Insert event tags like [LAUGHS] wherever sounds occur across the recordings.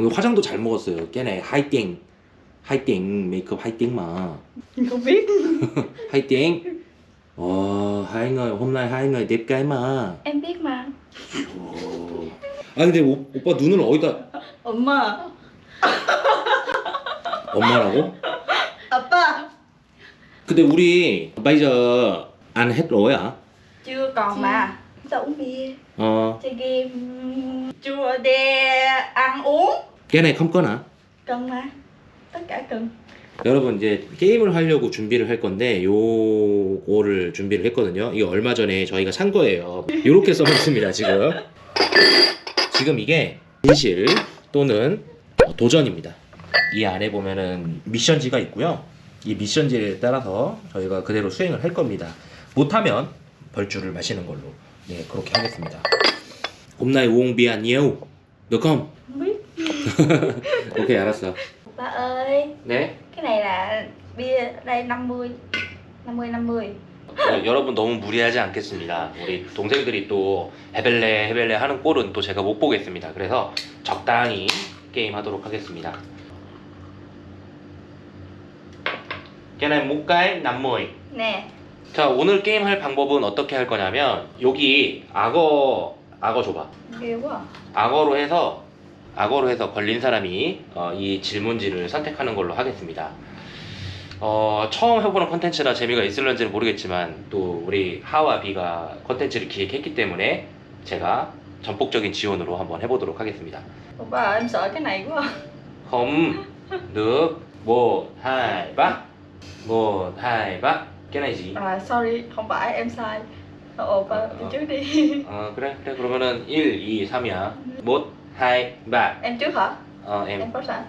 오늘 화장도 잘 먹었어요. 걔네 하이팅. 하이팅 메이크업 하이팅. Không biết 하이팅. 어, mà. Em biết mà 어. 아 근데 오, 오빠 눈을 어디다 엄마 엄마라고? 아빠 근데 우리 bây giờ ăn hết rồi à? Chưa còn mà Tao uống bia 어, Chơi game Chưa để ăn uống cái này không có nè. Cần mà Tất cả cần 여러분 이제 게임을 하려고 준비를 할 건데 요거를 준비를 했거든요. 이게 얼마 전에 저희가 산 거예요. 이렇게 써놨습니다 지금. 지금 이게 진실 또는 도전입니다. 이 안에 보면은 미션지가 있고요. 이 미션지에 따라서 저희가 그대로 수행을 할 겁니다. 못하면 벌주를 마시는 걸로 네 그렇게 하겠습니다. không? Không biết 오케 이 알았어. Ba ơi 네. Cái này là bia đây 50 50 50 어, 여러분 너무 무리하지 않겠습니다. 우리 동생들이 또 헤벨레 헤벨레 하는 꼴은 또 제가 못 보겠습니다. 그래서 적당히 게임 하도록 하겠습니다. 걔네 목가에 남모이. Nè 자 오늘 게임 할 방법은 어떻게 할 거냐면 여기 악어 악어 줘봐. À. 악어로 해서 악어로 해서 걸린 사람이 어, 이 질문지를 선택하는 걸로 하겠습니다. 어, 처음 해보는 컨텐츠라 재미가 있을런지는 모르겠지만 또 우리 하와 비가 컨텐츠를 기획했기 때문에 제가 전폭적인 지원으로 한번 해보도록 하겠습니다. Ơi em sợ cái này quá à. không được một hai ba một hai ba cái này gì? à sorry không phải em sai Ồ ba trước đi 어 그래 그래 그러면은 1, 2, 3이야. một hai ba Em trước hả? 어 em Em có sẵn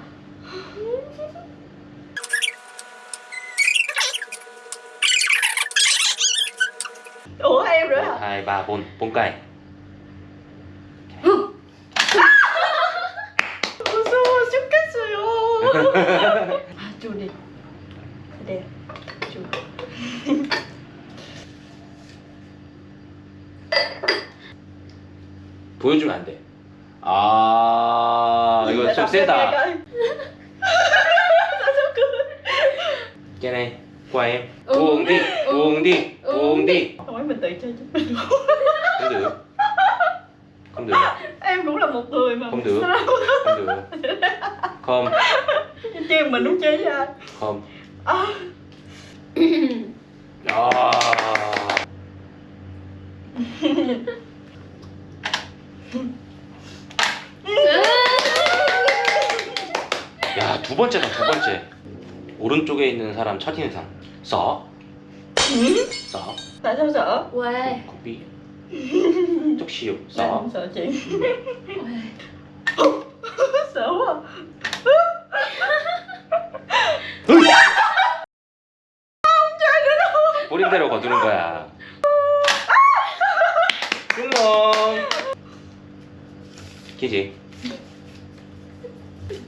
Ủa em nữa một hả? hai ba bốn bốn cây. Uống đi. Không phải mình tự chơi chứ mình Không được. Không được. Em cũng là một người mà Không được. Không được. Không, Chứ mình không chơi với ai không. à, 아. 야, 두 번째다, 두 번째. 오른쪽에 있는 사람 첫 인상. 써. 써. Tại sao sợ? Quê 커피. 쪽 시오. Em 써. không sợ chị Quê Sợ quá 뿌린 대로 거두는 거야. 꿀렁. 키지.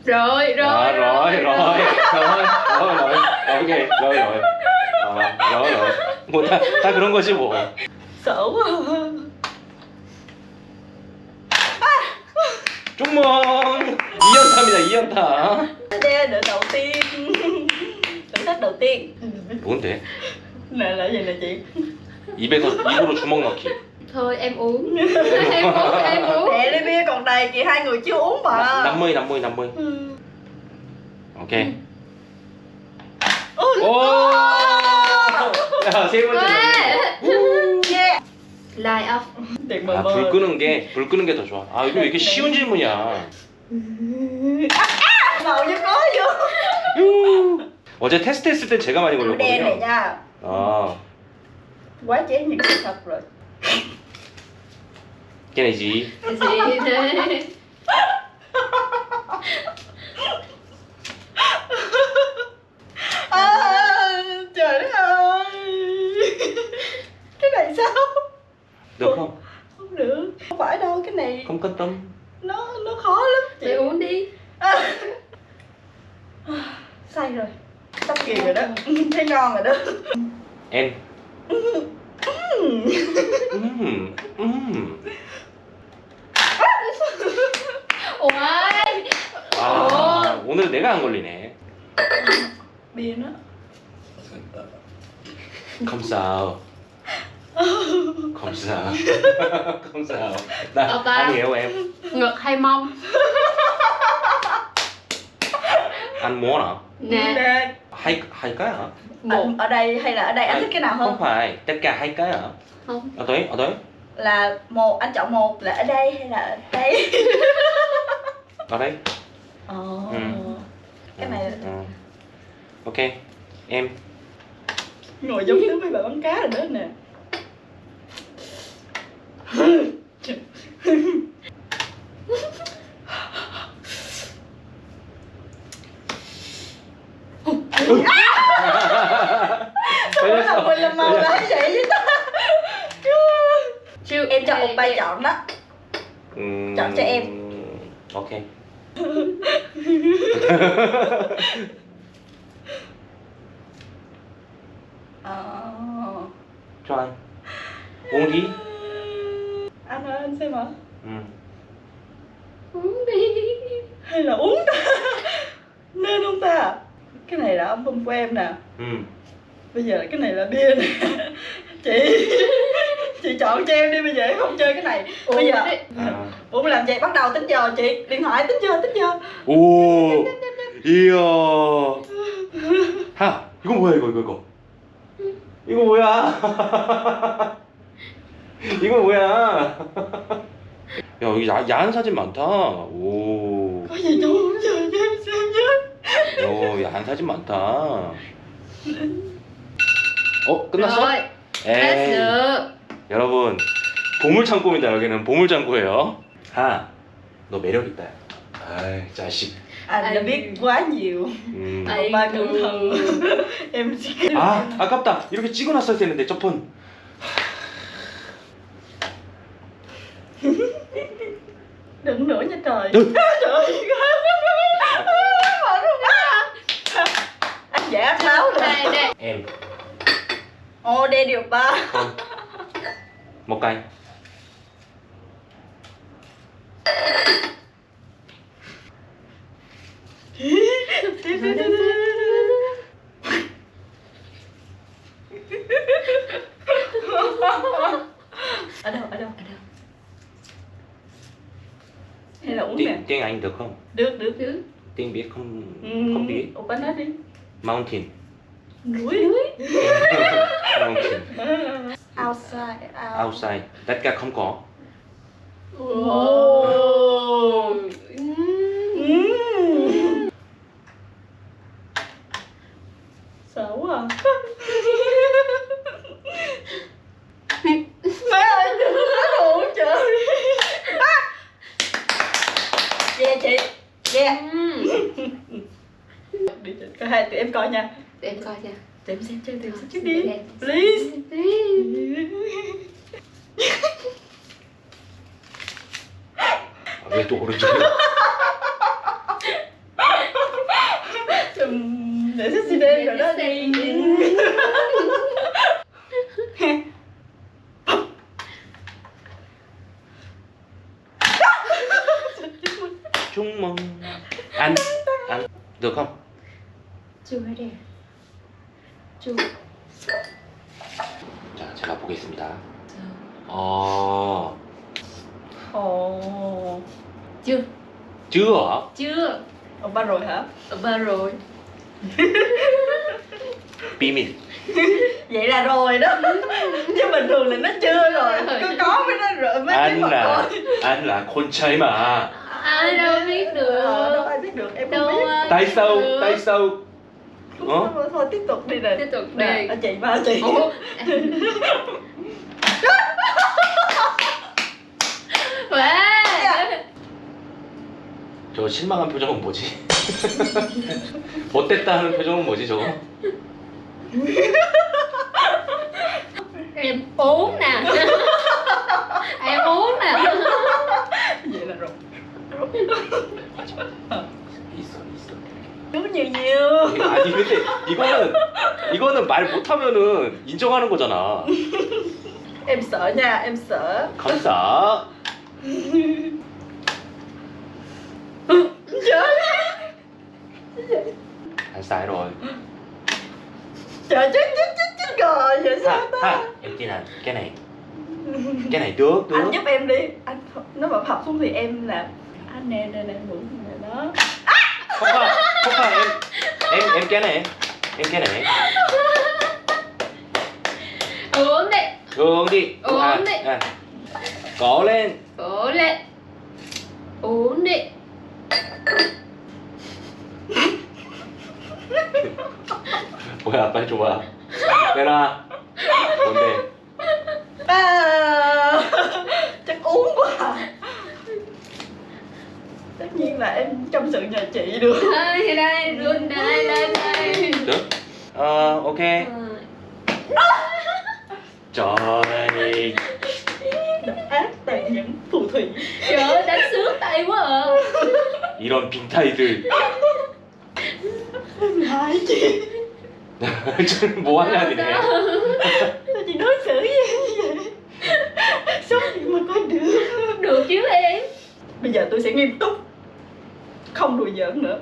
Rồi rồi À, rồi, rồi, rồi, rồi, rồi, ok, rồi, rồi, 아, rồi, rồi, 뭐 다, 다 그런 거지 뭐. Sợ quá 쪽멍 2연타입니다, 2연타. Đây đỡ đầu tiên Thử thách đầu tiên 뭔데? Nè là gì nè chị 입에서 입으로 주먹 넣기. Thôi em uống Em uống em uống Mẹ ly bia còn đầy chị hai người chưa uống mà 남모이, 남모이, 남모이. Ừ. 오 아, 세 번째. 라이 업. 아, 불 끄는 게, 불 끄는 게 더 좋아. 아, 이거 왜 이렇게 쉬운 질문이야. 나 어릴 거요. 어제 테스트 했을 때 제가 많이 걸렸거든요. 아. What is the surprise? 아, 잘해. Cái này sao Được không? Không được Không phải đâu cái này Không cân tâm. Nó nó khó lắm chị Mày uống đi à. Say rồi Sắp kìa rồi đó Thấy ngon rồi đó Em. [LAUGHS] 음, 음. Ủa 배가 안 걸리네. bia nó Không sao. Không sao. [LAUGHS] Không sao. Đây, Oppa. anh hiểu em. ngực hay mông Anh muốn hả? nè Nè, Hai hai cái hả? một ở đây hay là ở đây anh thích cái nào Không hơn phải, tất cả hai cái hả? không Ở đấy, ở đấy. là một anh chọn một là ở đây hay là ở đây [LAUGHS] Ở đấy. Ồ. Ừ. cái này Ừ. Ok. Em ngồi giống như mấy bà bắn cá rồi đó nè Ủa là mình làm màu lá vậy với ta Em cho Đây, một bài chọn đó Ừm, Chọn cho em. Ok. [LAUGHS] [LAUGHS] Ờ. Cho anh. Uống đi. Anh ơi anh xem hả Ừ. uống đi Hay là uống ta Nên không ta Cái này là album của em nè Ừ. Bây giờ cái này là bia nè Chị Chị chọn cho em đi bây giờ em không chơi cái này Bây giờ Uống đi. À. Ủa làm vậy bắt đầu tính giờ chị Điện thoại tính giờ tính giờ 오, 이야. 하, 이거 뭐야 이거 이거 이거. 이거 뭐야? [LAUGHS] 이거 뭐야? 야 여기 야, 야한 사진 많다. 오, em xem chứ 오 야한 사진 많다. 어 끝났어? 에이, 여러분 보물 창고입니다. 여기는 보물 창고예요. 하, 너 매력 있다. 아이 자식. Anh đã biết quá nhiều 음. Ai Ba cẩn ngừ. thận Em chỉ 아 아깝다 이렇게 찍어놨어야 되는데 저폰 [LAUGHS] Đừng nữa nha trời Ừ. [LAUGHS] Trời ơi Mở luôn á Anh giả anh báo rồi đây đây em Ô đê điều ba không một cây được không? Được được. Được. tiếng Việt không? Ừ. không biết. Oppa nói đi. Mountain. Núi. Núi. [LAUGHS] Mountain. [LAUGHS] Outside out. outside. Tất cả không có Please. Please. Please. 아, 왜또 오른쪽이야? 좀 necessary 변화되긴 chung mong ăn ăn được không chưa đấy chưa 보겠습니다 어 Ồ chưa chưa chưa Ông ba rồi hả? ở ba rồi 비밀 Vậy là rồi đó Chứ bình thường là nó chưa rồi [LAUGHS] Có có với nó rồi mới biết anh mà là coi anh là con trai mà ai đâu biết Ờ, đâu được ai biết được em đâu không biết ai tại sao được. Tại sao Ủa? thôi, thôi tiếp tục đi nè tiếp tục Nè, đi anh chị ba chị Ủa? 왜? 저 실망한 표정은 뭐지? 못됐다 하는 표정은 뭐지 저거? em uống nè em uống nè Vậy là rồi 맞아 있 좋은 얘기예요. 아니 근데 이거는 이거는 말 못하면은 인정하는 거잖아. 엠서냐 엠서. 감사. 감사 이런. Trời trời vậy sao ta Em kia này, cái này Cái này được, được Anh giúp em đi anh Nếu mà phập xuống thì em làm Anh nè, nè, nè, ngủ nè đó Không, không không phải em em em cái này em cái này Uống đi uống đi Uống à, đi. à. có lên Cố lên Uống đi 뭐야 빨리 줘봐 내놔 nhiên là em trong sự nhà chị được Đây đây Run đây lên đây được ờ ok Ờ, trời độc ác tàn nhẫn phù thủy Trời ơi đánh sướng tay quá à 이런 빈타이들 em hai chị 지금 뭐 하냐 니네 sao chị đối xử với em như vậy sống gì mà coi được Được chứ em bây giờ tôi sẽ nghiêm túc không đùa giỡn nữa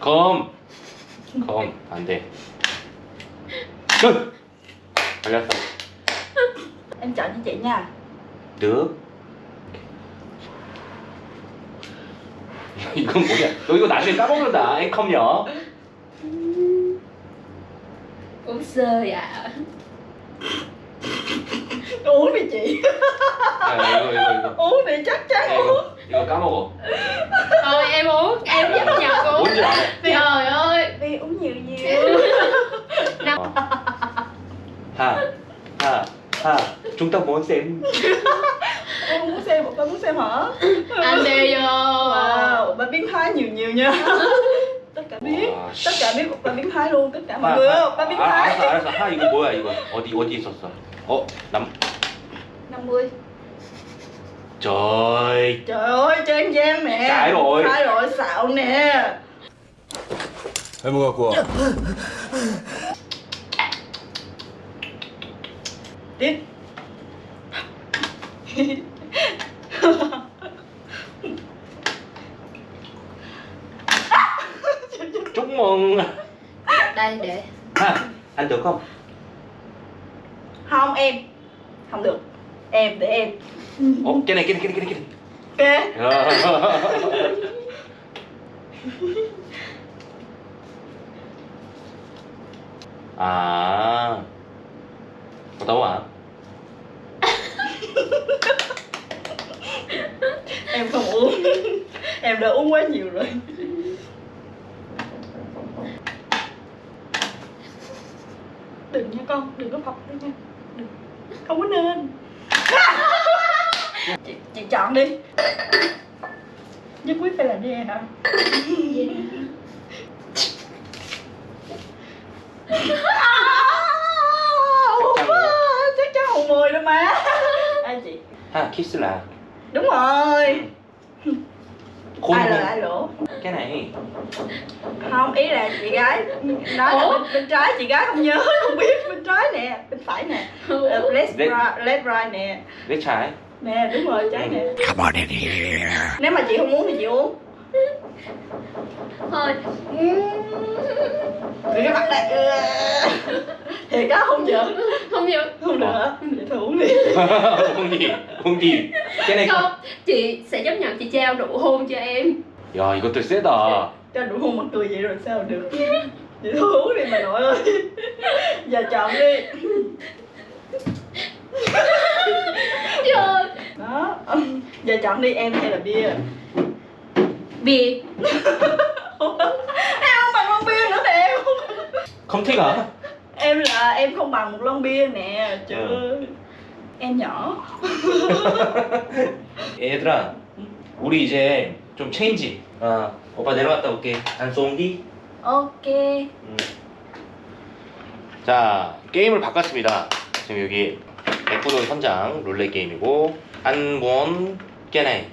검 검 안돼 끝 걸렸어 em chọn cho chị nha được 이건 뭐야 너 이거 나중에 까먹는다 앵컴 nhỏ Uống sơ dạ uống đi chị 야 이거 이거 이거 uống đi chắc chắn 야, uống 이거 이거 까먹어 Thôi em uống Em chấp nhận uống 뭔지 알아 Trời ơi đi uống nhiều nhiều Năm 하, 하, 하. chúng ta muốn xem em muốn xem một con muốn xem hả Anh đi vô wow ba biến thái nhiều nhiều nha tất cả biết Wow. tất cả biết một ba biến thái luôn tất cả 하, mọi người 하. ba biến 아, thái 알았어 알았어 하 이거 뭐야 이거 어디 어디 있었어 어남 50 trời trời ơi cho em giam nè Sai rồi. sai rồi xạo nè 해무 갖고 와. tiếp chúc mừng Đây để ha anh được không không em không được em để em. 어 cái này cái này cái này cái này. Ok [LAUGHS] à. Có tấu à? [LAUGHS] Em không uống. Em đã uống quá nhiều rồi. Đừng nha con đừng có phập đấy nha. Đừng. Không có nên chị, chị chọn đi. Nhất quyết phải là D hả? Chắc chắn chắc chắn hồn mười đó má ai chị. Ha kiss là đúng rồi. Khôn ai lừa khôn ai lỗ cái này. Không ý là chị gái nói là bên, bên trái chị gái không nhớ không biết trái nè bên phải nè. Uh, left, right, left right nè. Left trái. Nè đúng rồi trái nè. Come on in here nếu mà chị không muốn thì chị uống. Thôi. Thì cái mặt này thì cá không giỡn không giỡn không được vậy ờ. thôi uống đi. Không gì không gì cái này không, không chị sẽ chấp nhận chị trao đủ hôn cho em. Rồi có tôi sẽ đò trao đủ hôn mà cười vậy rồi sao được? Vậy thôi uống đi mà nội ơi. [LAUGHS] giờ chọn đi Trời đó giờ chọn đi em hay là bia Bia em [LAUGHS] không bằng lon bia nữa nè em 컴티가 em là em không bằng một lon bia nè trời Ừ. ơi em nhỏ [LAUGHS] 얘들아 우리 이제 좀 체인지 어 오빠 내려갔다 올게 안 쏘기 ok 음. 자 게임을 바꿨습니다. 지금 여기 에쿠돈 선장 룰렛 게임이고 안본 깨네.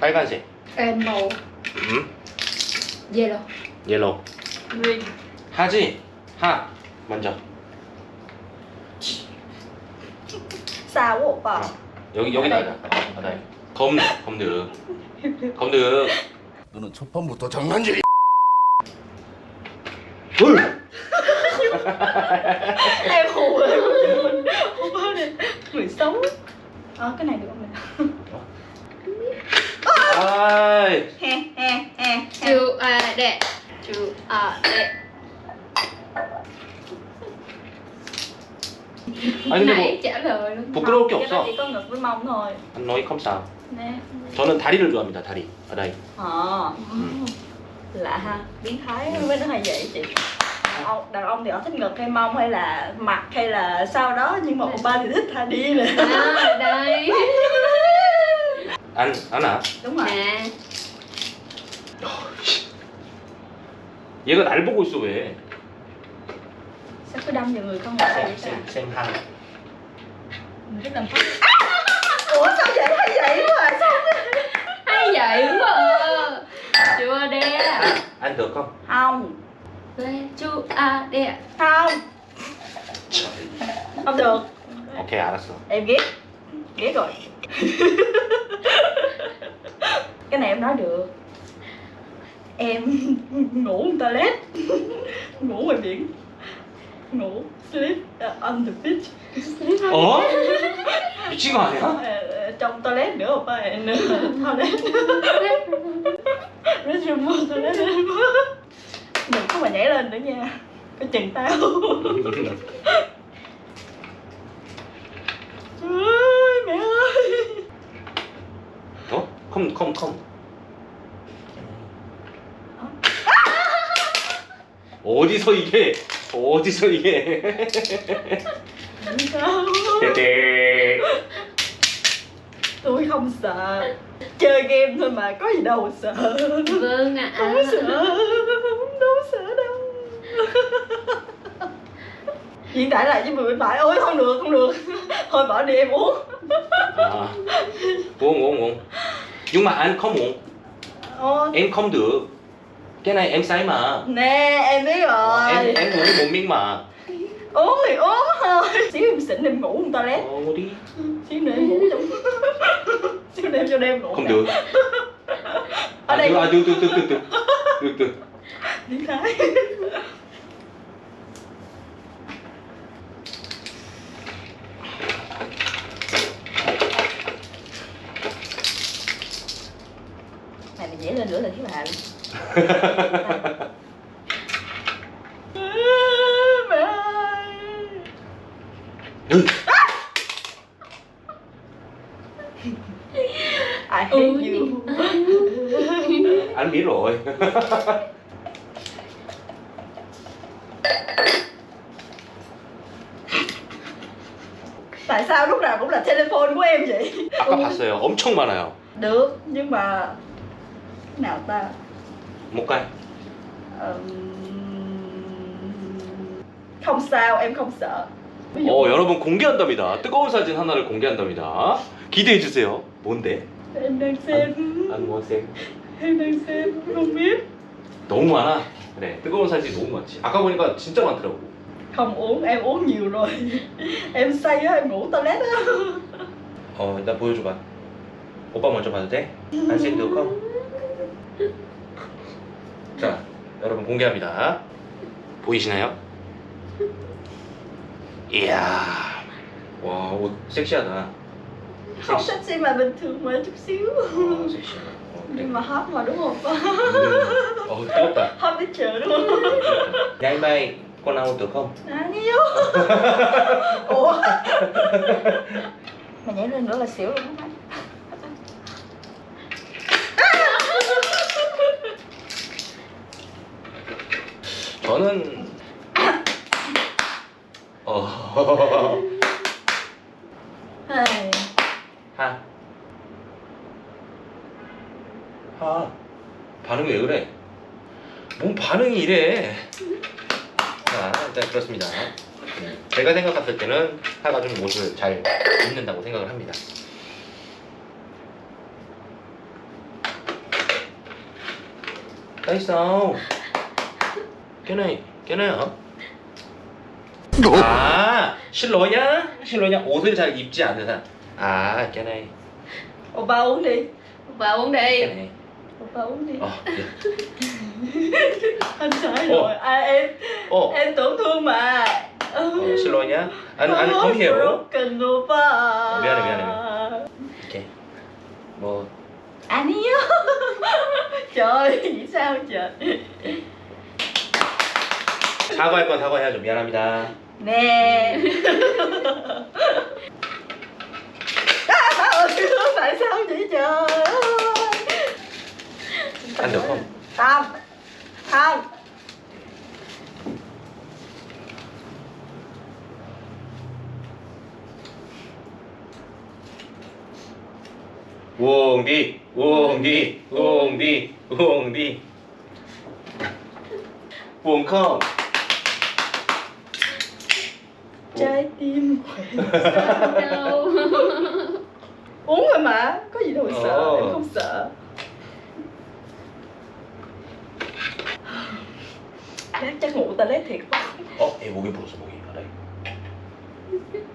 빨간색. màu 음? Yellow 옐로우. green 하지? 하. 먼저. quá opa 어. 여기 여기다 하자 바다에. 검 검득 검득 너는 첫 판부터 장난질. 둘 [LAUGHS] em khù rồi Oppa này người xấu ờ cái này được không nè 아이 he he he he Chú à đệ Chú à đệ 아니 근데 Nãy 뭐 trả lời luôn 부끄러울 게 cái đó 없어 chỉ có ngực với mông thôi 안 너희 컴싸 nè 저는 다리를 좋아합니다 다리 바다이 ờ lạ ha biến thái với nó hay vậy chị đàn ông, đàn ông thì họ thích ngực hay mông hay là mặt hay là sau đó nhưng mà Oppa thì thích thà đi nè À đây 안 안아 đúng rồi Nè 얘가 날 보고 있어 왜 sao cứ đâm vào người con ngựa vậy ta 쌤한 mình rất đâm phát ủa sao vậy hay vậy quá à? sao Hay vậy quá à. Chú à đệ 안 được không không Về chú à đệ không không được 오케이 알았어 em ghét ghét rồi [LAUGHS] cái này em nói được em ngủ toilet ngủ ngoài biển ngủ sleep uh, on the beach sleep on 어? 미친 거 아니야? Ờ, ờ, trong toilet nữa không phải nữa toilet restroom toilet [LAUGHS] đừng có mà nhảy lên nữa nha coi chừng tao ơi mẹ ơi 어? 컴, 컴, 컴. 어디서 이게? 어디서 이게? sao 떼떼. tôi không sợ chơi game thôi mà có gì đâu sợ Vâng ạ không sợ đâu sợ đâu diễn tả lại với mình bên phải ôi không được không được. Thôi bỏ đi em uống. À, uống uống uống. Nhưng mà anh không uống. Ô. em không được. Cái này em say mà. Nè em biết rồi. Em em uống một miếng mà. Uống thì uống thôi. Xíu em xỉn em ngủ trong toilet ngủ đi. Xíu nữa em ngủ trong xíu nữa em cho đêm ngủ không cả. được. Ở à, đây à, từ từ từ từ từ từ từ tiếng thái mẹ ơi Ừ. I hate Ôi. you Anh biết rồi. tại sao lúc nào cũng là telephone của em vậy 아까 봤어요. 엄청 많아요. được nhưng mà cái nào ta 못 가요. Ừm, không sao em không sợ 어, 여러분 공개한답니다. 뜨거운 사진 하나를 공개한답니다. 기대해 주세요. 뭔데? em đang xem 안 먹었어요. em đang xem không biết 너무 많아. 그래, 뜨거운 사진 너무 많지. 아까 보니까 진짜 많더라고. không uống em uống nhiều rồi em say á em ngủ toilet á 어, 일단 보여줘봐. 오빠 먼저 봐도 돼? 안 쌤도 컴. 자, 여러분 공개합니다. 보이시나요? 이야, 와, 옷 섹시하다. không sexy mà bình thường mà chút xíu 어, 섹시하다. 어, 그래. nhưng mà hot mà đúng không 음, 어, 뜨겁다. hot đúng không 꼬나우 도 컴. 아니요 ủa mà nhảy lên nữa là xỉu luôn á 저는 어 Hey. 하. 하. 반응이 왜 그래? 뭔 반응이 이래? 자, 일단 그렇습니다. 네, 제가 생각했을 때는 하가 좀 옷을 잘 입는다고 생각을 합니다. 나이스아우. 깨나이, 깨나요? 아, 실로냐? 실로냐? 옷을 잘 입지 않는 사람. 아, 깨나이. Oppa uống đi Và uống đi 깨나이. Oppa uống đi 어, 네. anh sai Ồ. rồi à, em 어, em tổn thương mà 어 실로냐? 안, 안, Oh, come here. broken 오빠 미안해, 미안해, 이렇게. 뭐, 아니요 trời nghĩ sao trời 사과할 건 사과해야죠. 미안합니다. 네. 아, 어디로 말씀드리죠. 안 덮어. 다음. 다음. 웅디, 웅디, 웅디, 웅디. 웅컴. trái tim khỏe đâu [LAUGHS] uống rồi mà có gì đâu sợ Ồ. em không sợ chắc chắc ngủ toilet thiệt quá 어, 얘 목이 불었어, 목이. 알아요. 하, 하.